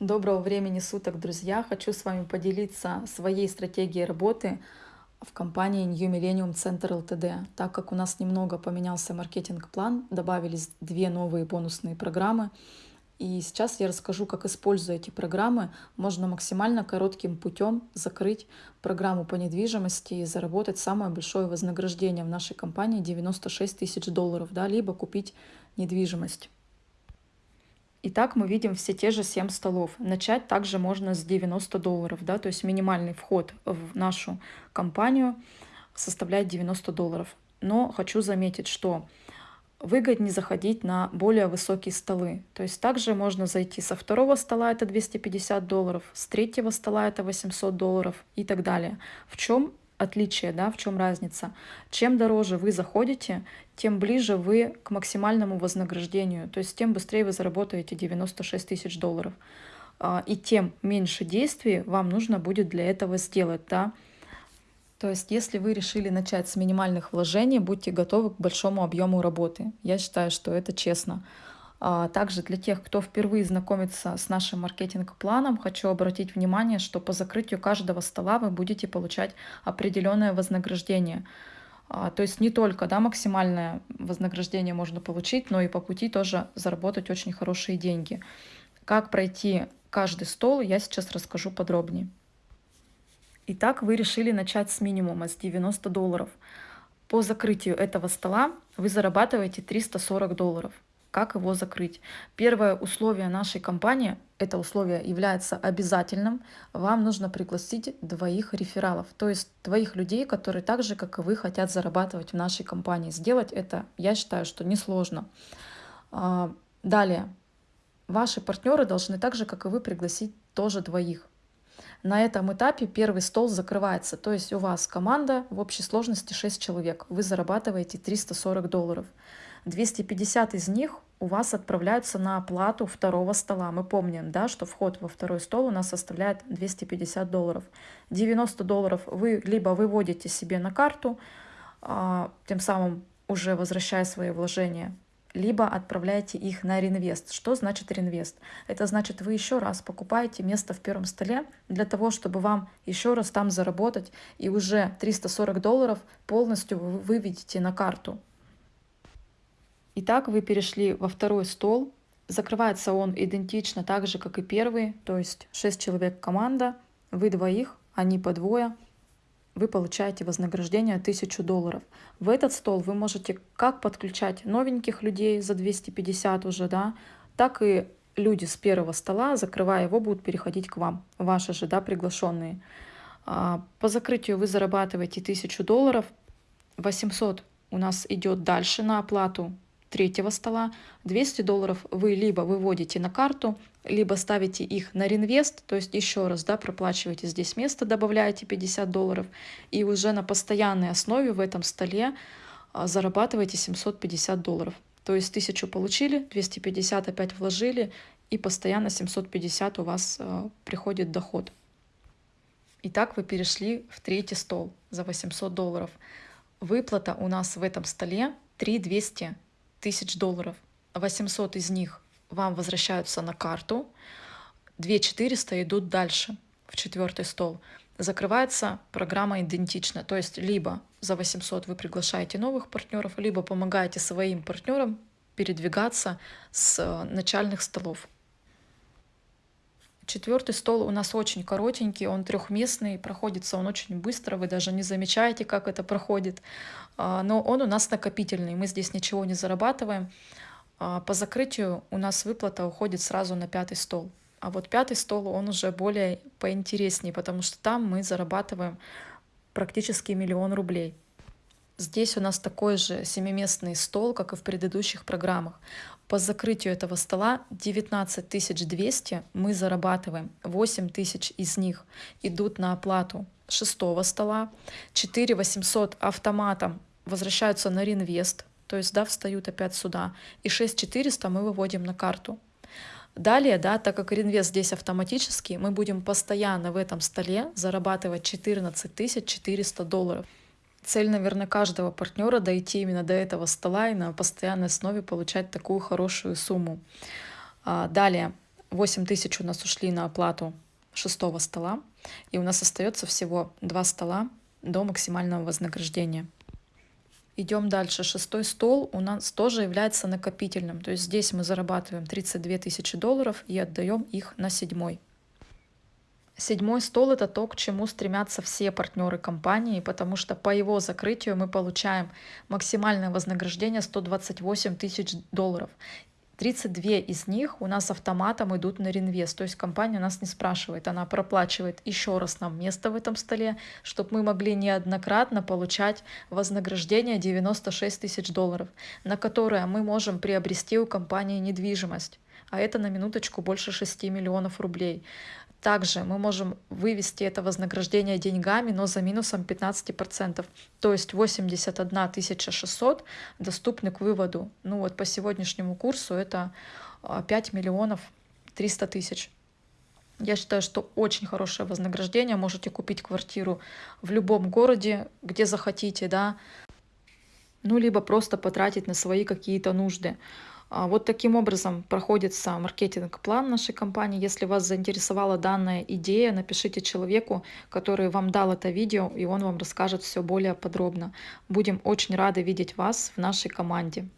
Доброго времени суток, друзья! Хочу с вами поделиться своей стратегией работы в компании New Millennium Center Ltd. Так как у нас немного поменялся маркетинг-план, добавились две новые бонусные программы. И сейчас я расскажу, как используя эти программы, можно максимально коротким путем закрыть программу по недвижимости и заработать самое большое вознаграждение в нашей компании 96 тысяч долларов, да, либо купить недвижимость. Итак, мы видим все те же 7 столов. Начать также можно с 90 долларов, да, то есть минимальный вход в нашу компанию составляет 90 долларов. Но хочу заметить, что выгоднее заходить на более высокие столы. То есть также можно зайти со второго стола, это 250 долларов, с третьего стола это 800 долларов и так далее. В чем отличие, да, в чем разница. Чем дороже вы заходите, тем ближе вы к максимальному вознаграждению, то есть тем быстрее вы заработаете 96 тысяч долларов. А, и тем меньше действий вам нужно будет для этого сделать, да. То есть, если вы решили начать с минимальных вложений, будьте готовы к большому объему работы. Я считаю, что это честно. А, также для тех, кто впервые знакомится с нашим маркетинг-планом, хочу обратить внимание, что по закрытию каждого стола вы будете получать определенное вознаграждение. А, то есть не только да, максимальное вознаграждение можно получить, но и по пути тоже заработать очень хорошие деньги. Как пройти каждый стол, я сейчас расскажу подробнее. Итак, вы решили начать с минимума, с 90 долларов. По закрытию этого стола вы зарабатываете 340 долларов как его закрыть. Первое условие нашей компании, это условие является обязательным, вам нужно пригласить двоих рефералов, то есть двоих людей, которые так же, как и вы, хотят зарабатывать в нашей компании. Сделать это, я считаю, что несложно. А, далее, ваши партнеры должны так же, как и вы, пригласить тоже двоих. На этом этапе первый стол закрывается, то есть у вас команда в общей сложности 6 человек, вы зарабатываете 340 долларов. 250 из них у вас отправляются на оплату второго стола. Мы помним, да, что вход во второй стол у нас составляет 250 долларов. 90 долларов вы либо выводите себе на карту, а, тем самым уже возвращая свои вложения, либо отправляете их на реинвест. Что значит реинвест? Это значит, вы еще раз покупаете место в первом столе для того, чтобы вам еще раз там заработать, и уже 340 долларов полностью вы выведете на карту. Итак, вы перешли во второй стол. Закрывается он идентично так же, как и первый, то есть 6 человек команда, вы двоих, они по двое, вы получаете вознаграждение 1000 долларов. В этот стол вы можете как подключать новеньких людей за 250 уже, да, так и люди с первого стола, закрывая его, будут переходить к вам, ваши же, да, приглашенные. А, по закрытию вы зарабатываете 1000 долларов, 800 у нас идет дальше на оплату третьего стола. 200 долларов вы либо выводите на карту, либо ставите их на реинвест, то есть еще раз да, проплачиваете здесь место, добавляете 50 долларов, и уже на постоянной основе в этом столе а, зарабатываете 750 долларов. То есть 1000 получили, 250 опять вложили, и постоянно 750 у вас э, приходит доход. Итак, вы перешли в третий стол за 800 долларов. Выплата у нас в этом столе 3200 тысяч долларов. 800 из них вам возвращаются на карту, 2400 идут дальше, в четвертый стол. Закрывается программа идентично, то есть либо за 800 вы приглашаете новых партнеров, либо помогаете своим партнерам передвигаться с э, начальных столов. Четвертый стол у нас очень коротенький, он трехместный, проходится он очень быстро, вы даже не замечаете, как это проходит. А, но он у нас накопительный, мы здесь ничего не зарабатываем. А, по закрытию у нас выплата уходит сразу на пятый стол. А вот пятый стол, он уже более поинтереснее, потому что там мы зарабатываем практически миллион рублей. Здесь у нас такой же семиместный стол, как и в предыдущих программах. По закрытию этого стола 19 200 мы зарабатываем, 8 тысяч из них идут на оплату шестого стола, 4 800 автоматом возвращаются на реинвест, то есть да, встают опять сюда, и 6 400 мы выводим на карту. Далее, да, так как реинвест здесь автоматический, мы будем постоянно в этом столе зарабатывать 14 400 долларов. Цель, наверное, каждого партнера дойти именно до этого стола и на постоянной основе получать такую хорошую сумму. А, далее, 8 тысяч у нас ушли на оплату шестого стола, и у нас остается всего два стола до максимального вознаграждения. Идем дальше. Шестой стол у нас тоже является накопительным. То есть здесь мы зарабатываем 32 тысячи долларов и отдаем их на седьмой. Седьмой стол – это то, к чему стремятся все партнеры компании, потому что по его закрытию мы получаем максимальное вознаграждение 128 тысяч долларов. 32 из них у нас автоматом идут на реинвест. То есть компания нас не спрашивает, она проплачивает еще раз нам место в этом столе, чтобы мы могли неоднократно получать вознаграждение 96 тысяч долларов, на которое мы можем приобрести у компании недвижимость. А это на минуточку больше 6 миллионов рублей. Также мы можем вывести это вознаграждение деньгами, но за минусом 15%. То есть 81 600 доступны к выводу. Ну вот по сегодняшнему курсу это 5 а, миллионов 300 тысяч. Я считаю, что очень хорошее вознаграждение. Можете купить квартиру в любом городе, где захотите, да, ну либо просто потратить на свои какие-то нужды. А, вот таким образом проходится маркетинг-план нашей компании. Если вас заинтересовала данная идея, напишите человеку, который вам дал это видео, и он вам расскажет все более подробно. Будем очень рады видеть вас в нашей команде.